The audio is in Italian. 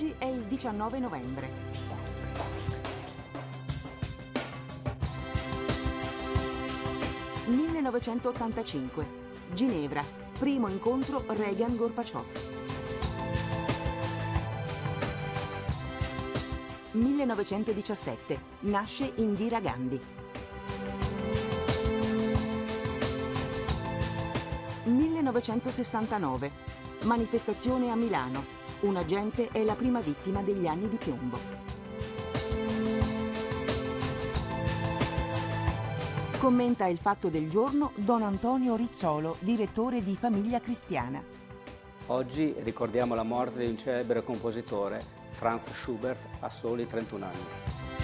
Oggi è il 19 novembre. «1985. Ginevra. Primo incontro Reagan-Gorbaciov. 1917. Nasce Indira Gandhi. 1969. Manifestazione a Milano. Un agente è la prima vittima degli anni di piombo. Commenta il fatto del giorno Don Antonio Rizzolo, direttore di Famiglia Cristiana. Oggi ricordiamo la morte di un celebre compositore, Franz Schubert, a soli 31 anni.